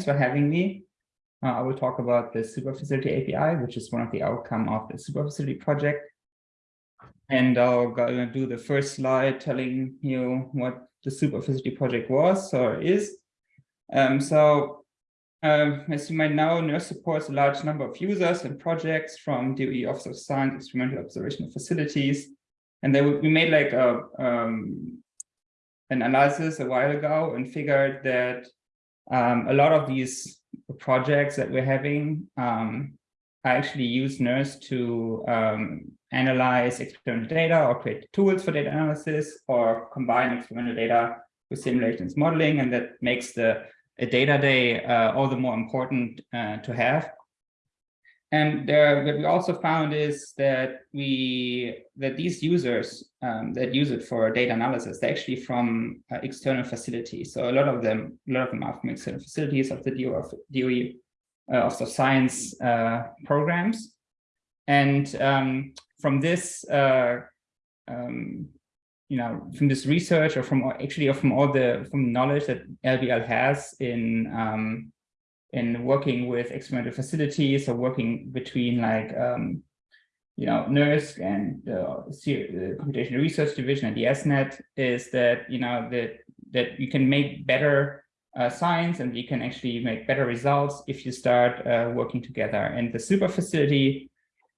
thanks for having me. Uh, I will talk about the Superfacility API, which is one of the outcome of the Superfacility project. And I'll go do the first slide telling you what the Superfacility project was or is. Um, so um, as you might know, NERSC supports a large number of users and projects from DOE Office of Science, Experimental Observational Facilities. And then we made like a um, an analysis a while ago and figured that um, a lot of these projects that we're having um, I actually use NERSC to um, analyze experimental data or create tools for data analysis or combine experimental data with simulations modeling. And that makes the data day uh, all the more important uh, to have. And there, what we also found is that we that these users um, that use it for data analysis, they're actually from uh, external facilities. So a lot of them, a lot of them are from external facilities of the DOE, DOE uh, of the science uh, programs. And um, from this, uh, um, you know, from this research or from actually or from all the from knowledge that LBL has in um, in working with experimental facilities or working between like, um, you know, NERSC and the, Computational Research Division and the ESNet is that, you know, that, that you can make better uh, science and you can actually make better results if you start uh, working together. And the super facility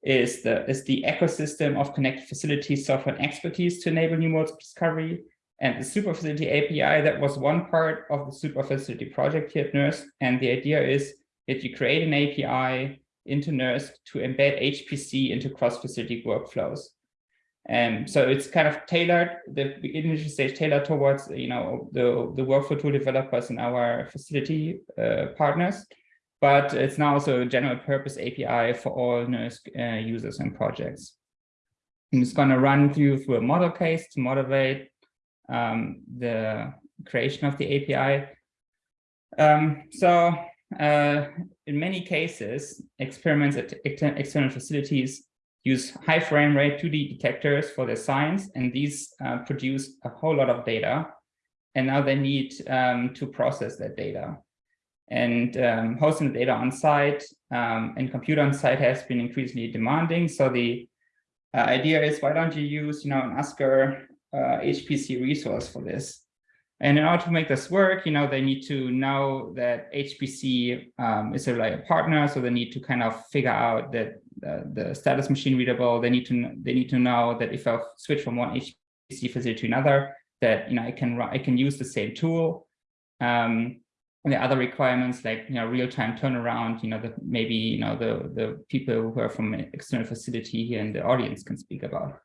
is the, is the ecosystem of connected facilities, software and expertise to enable new modes of discovery. And the Superfacility API, that was one part of the Superfacility project here at NERSC. And the idea is that you create an API into NERSC to embed HPC into cross-facility workflows. And so it's kind of tailored, the initial stage tailored towards, you know, the, the workflow tool developers and our facility uh, partners. But it's now also a general purpose API for all NERSC uh, users and projects. I'm just going to run through through a model case to motivate um, the creation of the API. Um, so uh, in many cases, experiments at external facilities use high frame rate 2D detectors for their science, and these uh, produce a whole lot of data. And now they need um, to process that data. And um, hosting the data on site um, and compute on site has been increasingly demanding. So the uh, idea is, why don't you use, you know, an uh, HPC resource for this. And in order to make this work, you know, they need to know that HPC um, is a reliable partner. So they need to kind of figure out that uh, the status machine readable. They need to they need to know that if I switch from one HPC facility to another, that you know I can I can use the same tool. Um, and the other requirements like you know real-time turnaround, you know that maybe you know the the people who are from an external facility here in the audience can speak about.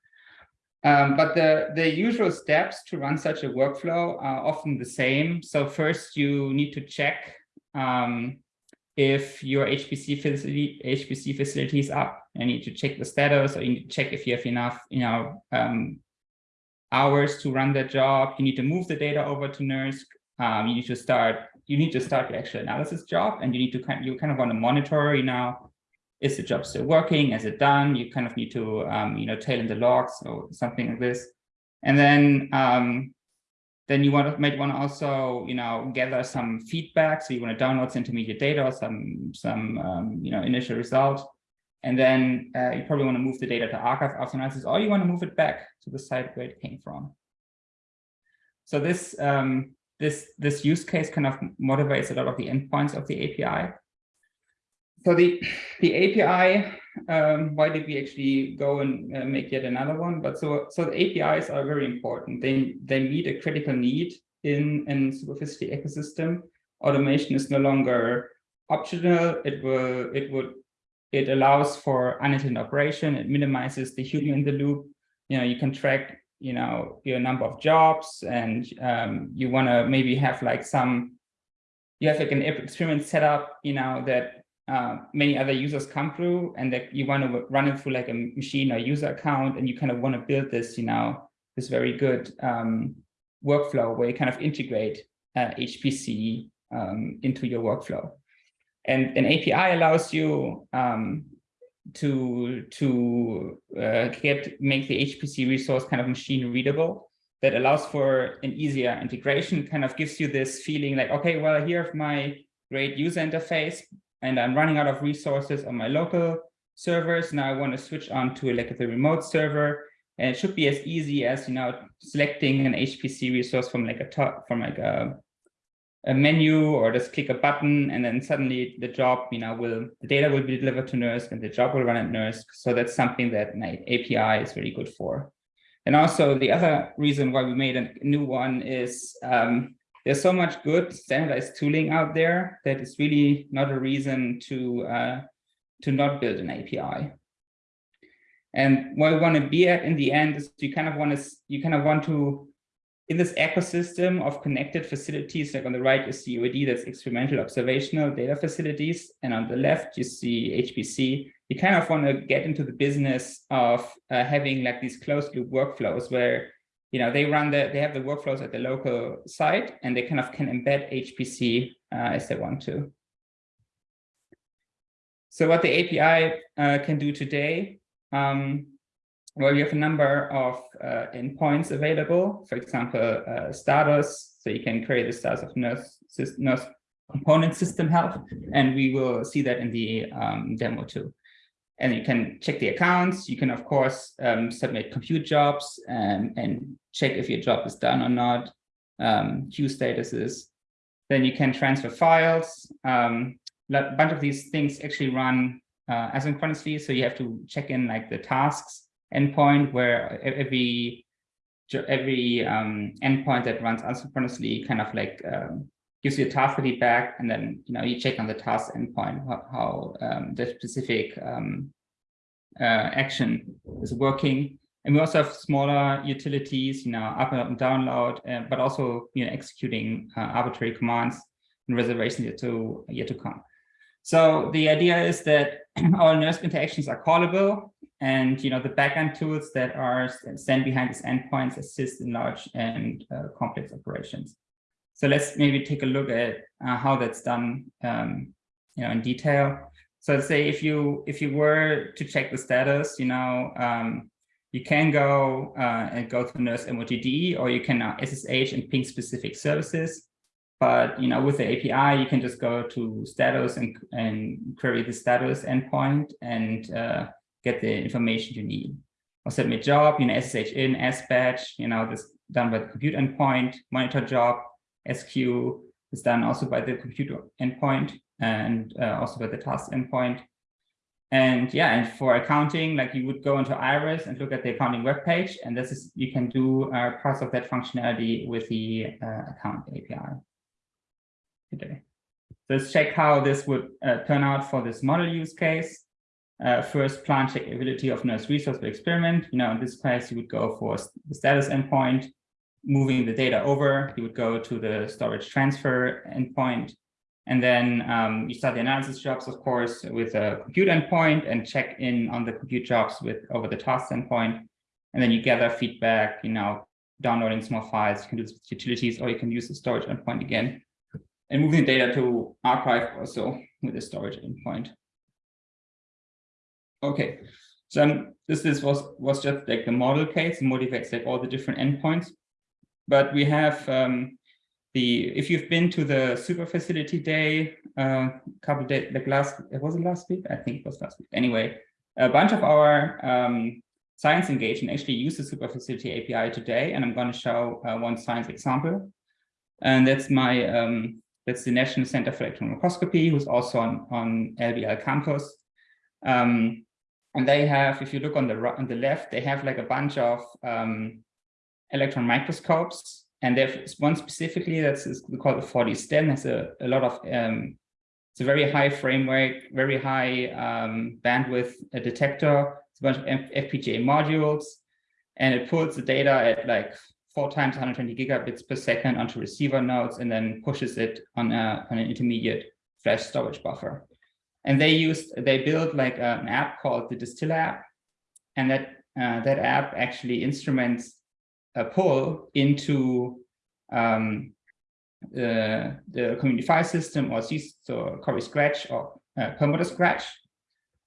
Um, but the, the usual steps to run such a workflow are often the same. So first you need to check um, if your HPC facility, HPC facility is up. You need to check the status or you need to check if you have enough you know, um, hours to run that job. You need to move the data over to NERSC. Um, you need to start you need to start the actual analysis job and you need to kind you kind of want to monitor you know is the job still working? Is it done? You kind of need to, um, you know, tail in the logs or something like this. And then, um, then you want to might want to also, you know, gather some feedback. So you want to download some intermediate data or some, some, um, you know, initial result. And then uh, you probably want to move the data to archive after analysis, or you want to move it back to the site where it came from. So this, um, this, this use case kind of motivates a lot of the endpoints of the API so the the API, um, why did we actually go and uh, make yet another one? But so so the APIs are very important. They they meet a critical need in in superfacility ecosystem. Automation is no longer optional. It will it would it allows for unattended operation. It minimizes the human in the loop. You know you can track you know your number of jobs and um, you want to maybe have like some you have like an experiment set up you know that uh, many other users come through and that you want to run it through like a machine or user account and you kind of want to build this, you know, this very good um, workflow where you kind of integrate uh, HPC um, into your workflow. And an API allows you um, to to uh, get make the HPC resource kind of machine readable that allows for an easier integration, kind of gives you this feeling like, okay, well, here's my great user interface and I'm running out of resources on my local servers. Now I want to switch on to like a remote server. And it should be as easy as, you know, selecting an HPC resource from like a top, from like a, a menu or just click a button and then suddenly the job, you know, will, the data will be delivered to NERSC and the job will run at NERSC. So that's something that my API is really good for. And also the other reason why we made a new one is um, there's so much good standardized tooling out there that it's really not a reason to uh, to not build an API. And what we want to be at in the end is you kind of want to you kind of want to in this ecosystem of connected facilities, like on the right is COAD, that's experimental observational data facilities, and on the left you see HPC. You kind of want to get into the business of uh, having like these closed loop workflows where you know they run the they have the workflows at the local site and they kind of can embed HPC uh, as they want to. So what the API uh, can do today, um, well, you have a number of uh, endpoints available. For example, uh, status. So you can create the status of nurse, NERSC component system health, and we will see that in the um, demo too. And you can check the accounts. You can, of course, um, submit compute jobs and, and, check if your job is done or not, um, queue statuses. Then you can transfer files. Um, a bunch of these things actually run uh, asynchronously. So you have to check in like the tasks endpoint where every every um, endpoint that runs asynchronously kind of like um, gives you a task feedback, and then you know you check on the task endpoint how, how um, the specific um, uh, action is working. And we also have smaller utilities, you know, up and download, uh, but also you know executing uh, arbitrary commands and reservations yet to yet to come. So the idea is that all NERSC interactions are callable and you know the backend tools that are stand behind these endpoints assist in large and uh, complex operations. So let's maybe take a look at uh, how that's done um, you know in detail. So let's say if you if you were to check the status, you know, um, you can go uh, and go to NERSC MOTD or you can SSH and ping specific services. But you know, with the API, you can just go to status and, and query the status endpoint and uh, get the information you need. Or submit job, you know, SSH in, SBatch, you know, this done by the compute endpoint, monitor job, squeue is done also by the computer endpoint and uh, also by the task endpoint. And yeah, and for accounting, like you would go into Iris and look at the accounting web page, and this is you can do uh, parts of that functionality with the uh, account API today. So let's check how this would uh, turn out for this model use case. Uh, first, plan checkability of NERSC resource experiment. You know, in this case, you would go for the status endpoint, moving the data over. You would go to the storage transfer endpoint, and then um, you start the analysis jobs, of course, with a compute endpoint and check in on the compute jobs with over the task endpoint. And then you gather feedback, you know, downloading small files. You can do this with utilities, or you can use the storage endpoint again and moving data to archive also with the storage endpoint. Okay, so um, this, this was, was just like the model case, motivates like all the different endpoints. But we have um, the, if you've been to the super facility day, a uh, couple days, like last, it was it last week? I think it was last week. Anyway, a bunch of our um, science engagement actually use the super facility API today, and I'm going to show uh, one science example. And that's my um, that's the National Center for Electron Microscopy, who's also on, on LBL campus. Um, and they have, if you look on the right on the left, they have like a bunch of um, electron microscopes. And there's one specifically that's called the 4D STEM. Has a, a lot of, um, it's a very high frame rate, very high um, bandwidth detector. It's a bunch of FPGA modules. And it pulls the data at like four times 120 gigabits per second onto receiver nodes and then pushes it on, a, on an intermediate flash storage buffer. And they used, they built like an app called the Distiller app. And that, uh, that app actually instruments a pull into um, the, the community file system or so Cori Scratch or uh, Scratch.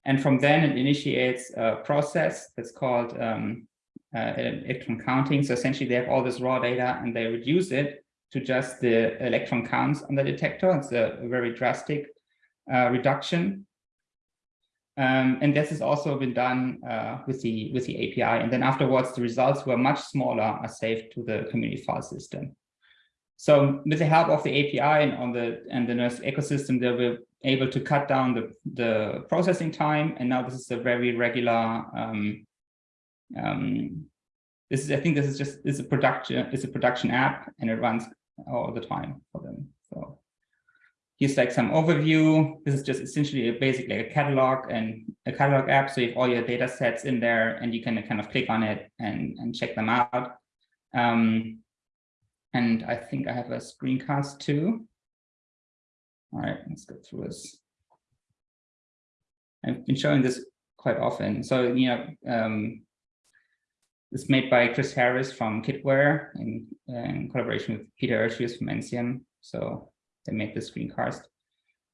And from then it initiates a process that's called um, uh, electron counting. So essentially they have all this raw data and they reduce it to just the electron counts on the detector. It's a very drastic uh, reduction. Um, and this has also been done uh, with the with the API. And then afterwards, the results were much smaller are saved to the community file system. So with the help of the API and on the and the NERSC ecosystem, they were able to cut down the, the processing time. And now this is a very regular um, um, this is I think this is just is a production it's a production app and it runs all the time for them. So here's like some overview. This is just essentially a, basically a catalog and a catalog app. So you have all your data sets in there and you can kind of click on it and, and check them out. Um, and I think I have a screencast too. All right, let's go through this. I've been showing this quite often. So, you know, um, it's made by Chris Harris from Kitware in, in collaboration with Peter Ercius from NCEM. So they made the screencast.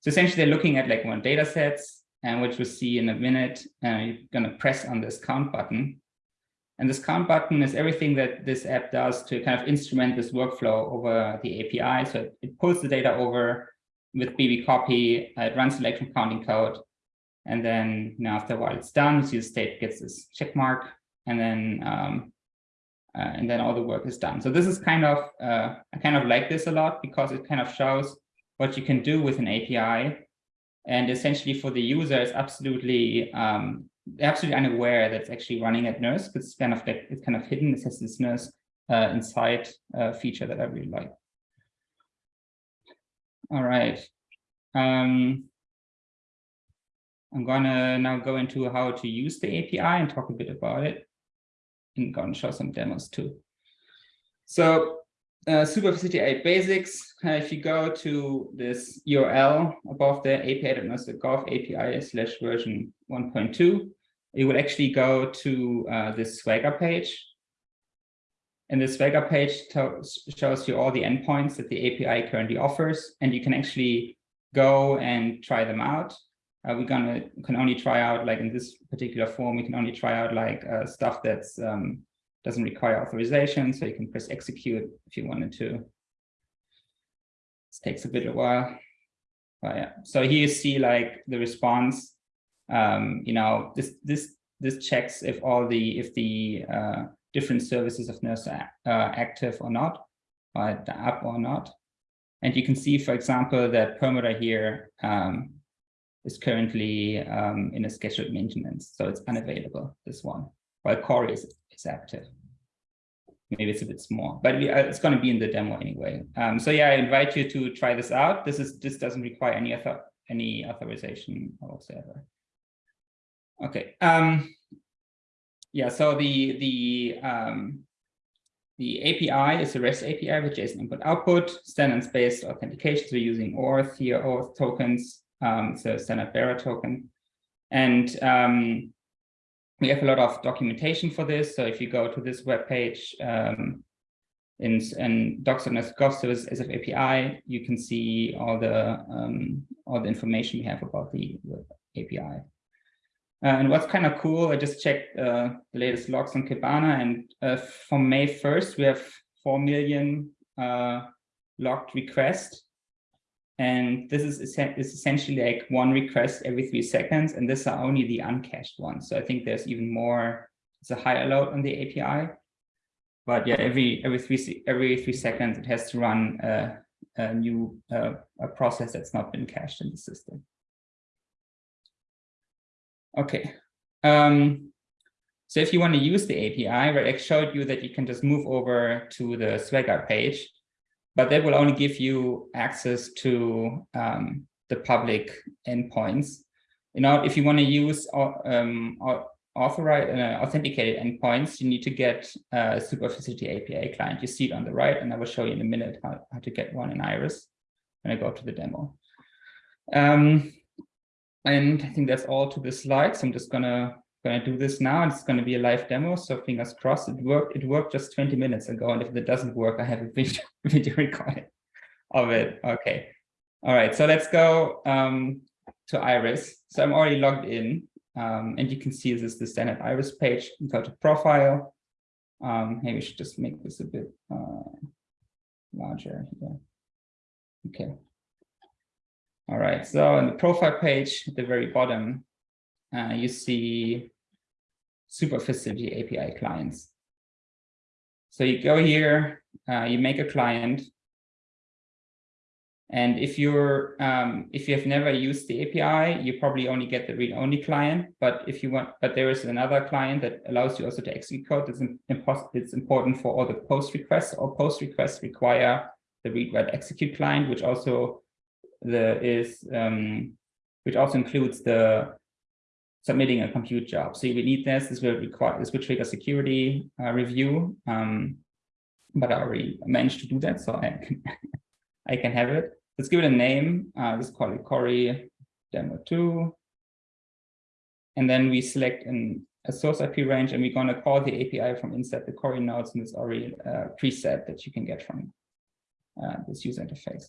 So essentially they're looking at like one data sets and which we'll see in a minute, uh, you're gonna press on this count button. And this count button is everything that this app does to kind of instrument this workflow over the API. So it, pulls the data over with BB copy, uh, it runs the electron counting code. And then you know, after a while it's done, you see the state gets this check mark and then um, uh, and then all the work is done. So this is kind of, uh, I kind of like this a lot because it kind of shows what you can do with an API. And essentially for the user, it's absolutely, um, absolutely unaware that it's actually running at NERSC. It's kind of like, it's kind of hidden. It has this NERSC uh, inside uh, feature that I really like. All right. Um, I'm gonna now go into how to use the API and talk a bit about it and to show some demos too. So uh, Superfacility basics, uh, if you go to this URL above the api.nersc.gov API slash version 1.2, it will actually go to uh, this Swagger page. And the Swagger page shows you all the endpoints that the API currently offers, and you can actually go and try them out uh, we're gonna can only try out like in this particular form, we can only try out like uh, stuff that's um, doesn't require authorization. So you can press execute if you wanted to. This takes a bit of a while. But yeah, so here you see like the response. Um, you know, this this this checks if all the if the uh, different services of NERSC are uh, active or not, the app or not. And you can see, for example, that Perlmutter here um, is currently um, in a scheduled maintenance, so it's unavailable, this one, while Cori is, is active. Maybe it's a bit small, but we, uh, it's going to be in the demo anyway. Um, so yeah, I invite you to try this out. This is this doesn't require any author any authorization whatsoever. Okay. Um, yeah. So the the um, the API is a REST API with JSON input output standards-based authentication. So we're using OAuth here, OAuth tokens, um, a standard bearer token. And um, we have a lot of documentation for this. So if you go to this web page um, in, in docs.nersc.gov service SF API, you can see all the um, all the information we have about the, the API. Uh, and what's kind of cool, I just checked uh, the latest logs on Kibana, and uh, from May 1st, we have 4 million uh, logged requests. And this is, is essentially like one request every three seconds, and these are only the uncached ones. So I think there's even more, it's a higher load on the API. But yeah, every every three every three seconds, it has to run a, a new uh, a process that's not been cached in the system. Okay. Um, so if you want to use the API, right, I showed you that you can just move over to the Swagger page but that will only give you access to um, the public endpoints. You know, if you want to use uh, um, authorized uh, authenticated endpoints, you need to get a Superfacility API client. You see it on the right, and I will show you in a minute how, how to get one in Iris when I go to the demo. Um, and I think that's all to the slides. I'm just gonna going to do this now. It's going to be a live demo, so fingers crossed. It worked. It worked just 20 minutes ago, and if it doesn't work, I have a video, video recording of it. Okay. All right. So let's go um, to Iris. So I'm already logged in, um, and you can see this is the standard Iris page. Go to profile. Um, maybe we should just make this a bit uh, larger here. Okay. All right, so on the profile page at the very bottom, uh, you see super facility API clients. So you go here, uh, you make a client, and if you're um, if you have never used the API, you probably only get the read-only client. But if you want, but there is another client that allows you also to execute code. It's, it's important for all the post requests. Or post requests require the read write execute client, which also the is um, which also includes the submitting a compute job. So we need this. This will require this will trigger security uh, review. Um, but I already managed to do that, so I can I can have it. Let's give it a name. Uh, let's call it Cori demo 2. And then we select an, a source IP range and we're going to call the API from inside the Cori nodes and it's already a uh, preset that you can get from uh, this user interface.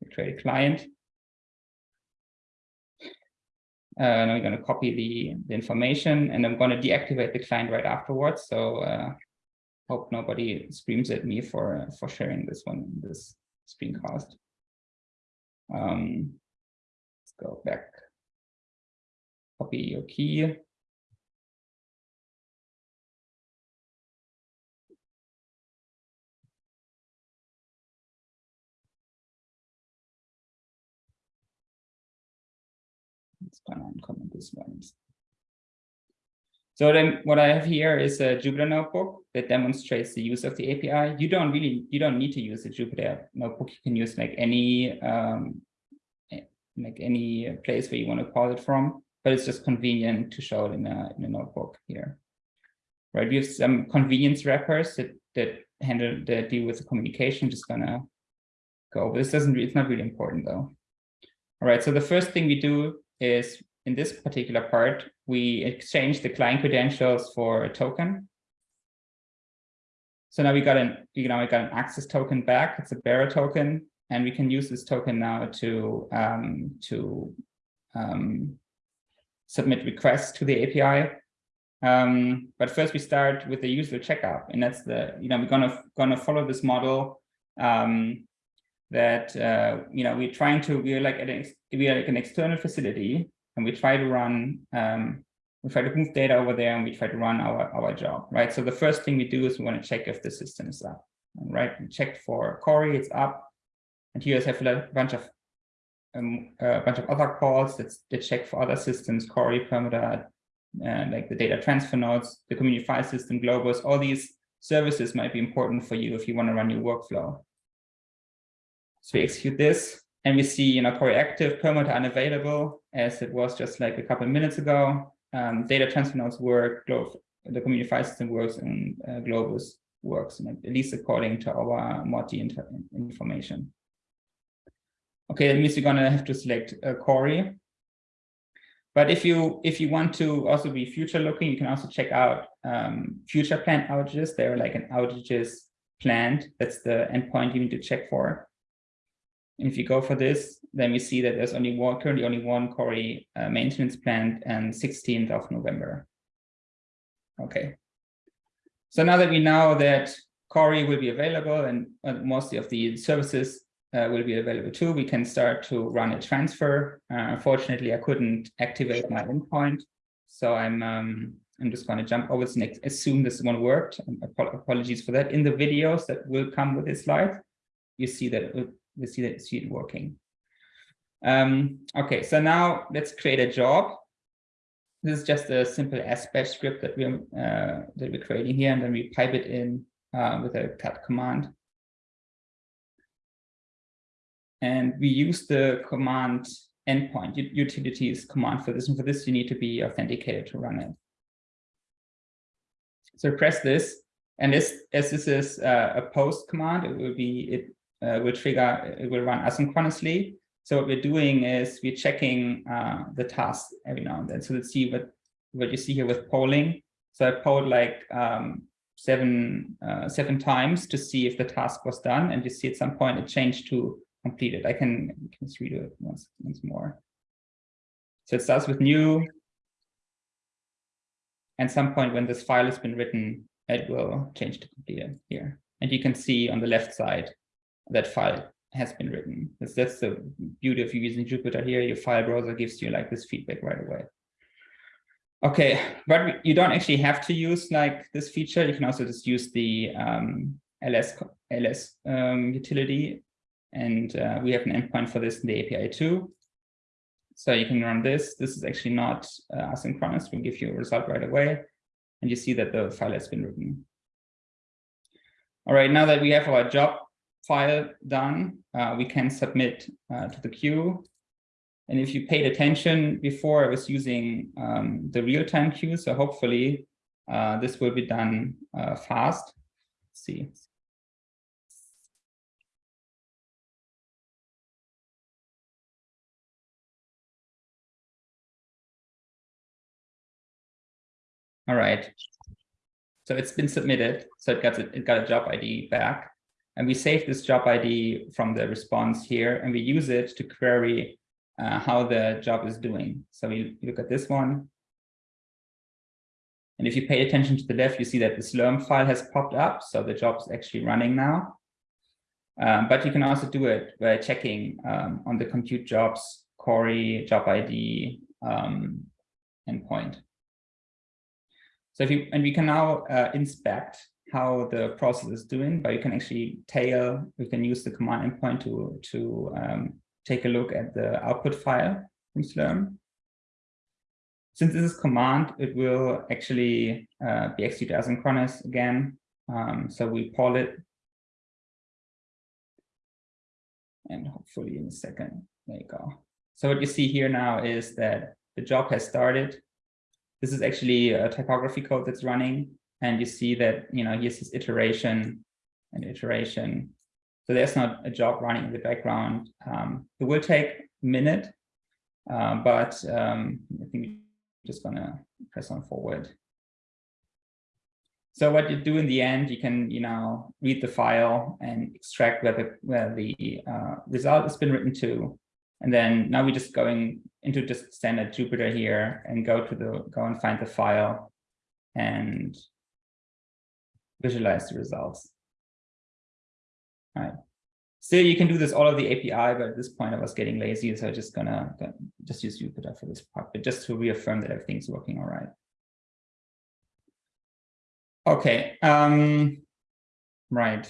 We create a client. Now we're going to copy the, the information and I'm going to deactivate the client right afterwards. So uh, hope nobody screams at me for, for sharing this one, this screencast. Um, let's go back. Copy your key. Let's uncomment this one. So then what I have here is a Jupyter notebook that demonstrates the use of the API. You don't really, you don't need to use a Jupyter notebook. You can use like any, um, like any place where you want to call it from, but it's just convenient to show it in a, in a notebook here. Right, we have some convenience wrappers that, that handle, that deal with the communication. Just gonna go, this doesn't, it's not really important though. All right, so the first thing we do is in this particular part, we exchange the client credentials for a token. So now we got an, you know, we got an access token back. It's a bearer token, and we can use this token now to um, to um, submit requests to the API. Um, but first, we start with the user checkup, and that's the you know we're gonna gonna follow this model um, that uh, you know we're trying to we're like an, we are like an external facility and we try to run, um, we try to move data over there and we try to run our, our job, right? So the first thing we do is we want to check if the system is up, right? We checked for Cori, it's up. And here I have a bunch of um, a bunch of other calls that, that check for other systems, Cori, Perlmutter, and like the data transfer nodes, the community file system, Globus, all these services might be important for you if you want to run your workflow. So we execute this and we see, you know, active, Perlmutter unavailable, as it was just like a couple of minutes ago. Um, data transfer nodes work, the community file system works, and uh, Globus works, at least according to our MOTD information. Okay, that means you're gonna have to select uh, Cori. But if you if you want to also be future looking, you can also check out um, future planned outages. There are like an outages planned. That's the endpoint you need to check for. And if you go for this, then we see that there's only one, currently only one Cori uh, maintenance planned and 16th of November. Okay. So now that we know that Cori will be available and uh, mostly of the services uh, will be available too, we can start to run a transfer. Uh, unfortunately, I couldn't activate my endpoint. So I'm um, I'm just going to jump over this and assume this one worked. Apologies for that. In the videos that will come with this slide, you see that we see that see it working. Um, okay, so now let's create a job. This is just a simple SBatch script that we're uh, that we're creating here, and then we pipe it in uh, with a cut command. And we use the command endpoint utilities command for this, and for this you need to be authenticated to run it. So press this, and this as this is uh, a post command, it will be it uh, will trigger, it will run asynchronously. So what we're doing is we're checking uh, the task every now and then. So let's see what, what you see here with polling. So I polled like um, seven, uh, seven times to see if the task was done. And you see at some point it changed to completed. I can, can just redo it once, once more. So it starts with new. And some point when this file has been written, it will change to completed here. And you can see on the left side that file has been written. That's, that's the beauty of using Jupyter here. Your file browser gives you like this feedback right away. Okay, but you don't actually have to use like this feature. You can also just use the um, ls ls um, utility, and uh, we have an endpoint for this in the API too. So you can run this. This is actually not uh, asynchronous. We'll give you a result right away, and you see that the file has been written. All right, now that we have our job file done, uh, we can submit uh, to the queue. And if you paid attention before, I was using um, the real-time queue. So hopefully uh, this will be done uh, fast. Let's see. All right. So it's been submitted. So it got it got a job ID back. And we save this job ID from the response here, and we use it to query uh, how the job is doing. So we look at this one. And if you pay attention to the left, you see that the Slurm file has popped up. So the job is actually running now. Um, but you can also do it by checking um, on the compute jobs, Cori, job ID, um, endpoint. So if you, and we can now uh, inspect how the process is doing, but you can actually tail, we can use the command endpoint to, to um, take a look at the output file from Slurm. Since this is command, it will actually uh, be executed asynchronous again. Um, so we poll it. And hopefully in a second, there you go. So what you see here now is that the job has started. This is actually a ptychography code that's running. And you see that, you know, here's this iteration and iteration. So there's not a job running in the background. Um, it will take a minute, uh, but um, I think we're just gonna press on forward. So what you do in the end, you can, you know, read the file and extract where the where the uh, result has been written to, and then now we're just going into just standard Jupyter here and go to the go and find the file and visualize the results. All right. Still, you can do this all of the API, but at this point I was getting lazy, so I'm just gonna just use Jupyter for this part, but just to reaffirm that everything's working all right. Okay, um, right.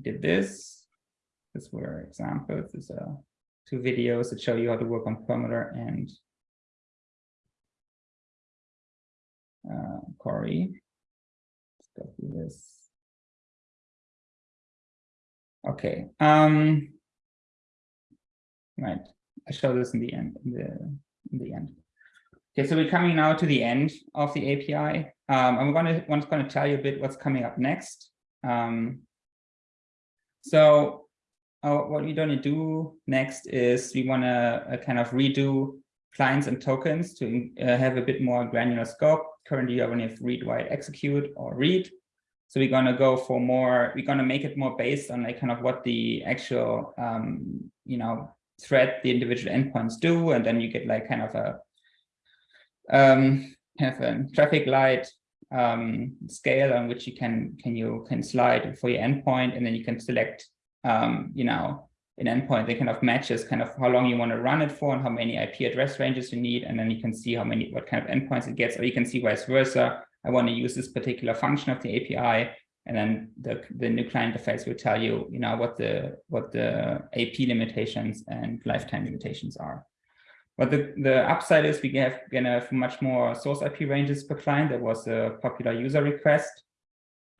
Did this. This were examples. These are two videos that show you how to work on Perlmutter and uh, Cori. Let's go through this. Okay. Um, right. I show this in the end. In the in the end. Okay, so we're coming now to the end of the API. Um, I'm going to I'm going to tell you a bit what's coming up next. Um, so uh, what we're going to do next is we want to uh, kind of redo clients and tokens to uh, have a bit more granular scope. Currently, you only have read, write, execute, or read. So we're going to go for more, we're going to make it more based on like kind of what the actual, um, you know, thread the individual endpoints do. And then you get like kind of a, um, have a traffic light um, scale on which you can, can you can slide for your endpoint. And then you can select, um, you know, an endpoint that kind of matches kind of how long you want to run it for and how many IP address ranges you need. And then you can see how many, what kind of endpoints it gets, or you can see vice versa I want to use this particular function of the API, and then the, the new client interface will tell you, you know, what the what the AP limitations and lifetime limitations are. But the, the upside is we have gonna have much more source IP ranges per client. That was a popular user request.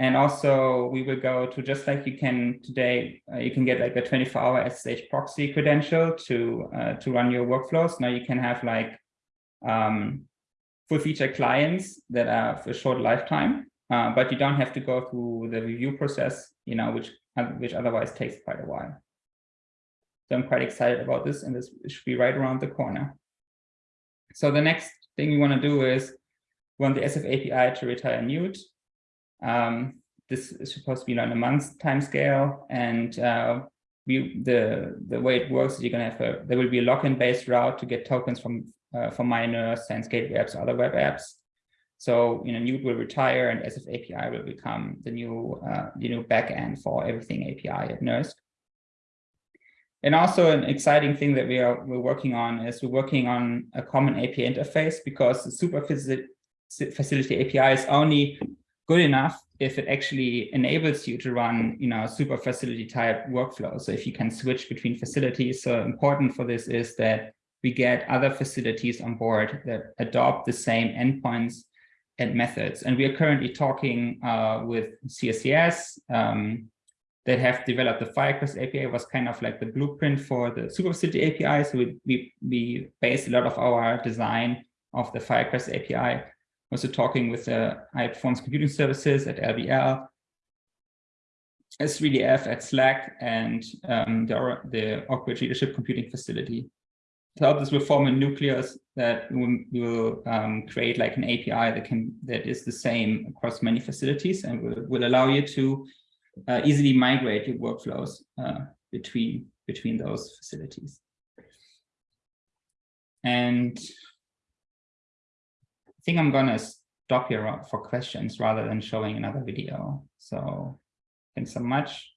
And also we will go to just like you can today, uh, you can get like a 24 hour SSH proxy credential to uh, to run your workflows. Now you can have like um, full feature clients that are for a short lifetime, uh, but you don't have to go through the review process, you know, which which otherwise takes quite a while. So I'm quite excited about this, and this should be right around the corner. So the next thing we want to do is want the SF API to retire Newt. Um, this is supposed to be on a month time scale, and uh, we the the way it works is you're gonna have a there will be a login based route to get tokens from uh, for miners, Gateway apps, other web apps. So, you know, Newt will retire and SF API will become the new, uh, the new backend for everything API at NERSC. And also an exciting thing that we are we're working on is we're working on a common API interface because the super facility API is only good enough if it actually enables you to run, you know, super facility type workflow. So if you can switch between facilities, so important for this is that we get other facilities on board that adopt the same endpoints and methods. And we are currently talking uh, with CSCS um, that have developed the Firecrest API was kind of like the blueprint for the Superfacility API. So we, we, we based a lot of our design of the Firecrest API. Also talking with the high performance computing services at LBL, S3DF at SLAC, and um, the, the Oak Ridge Leadership Computing Facility so this will form a nucleus that will, um, create like an API that can that is the same across many facilities and will, will allow you to uh, easily migrate your workflows uh, between between those facilities. And think I'm gonna stop here for questions rather than showing another video. So thanks so much.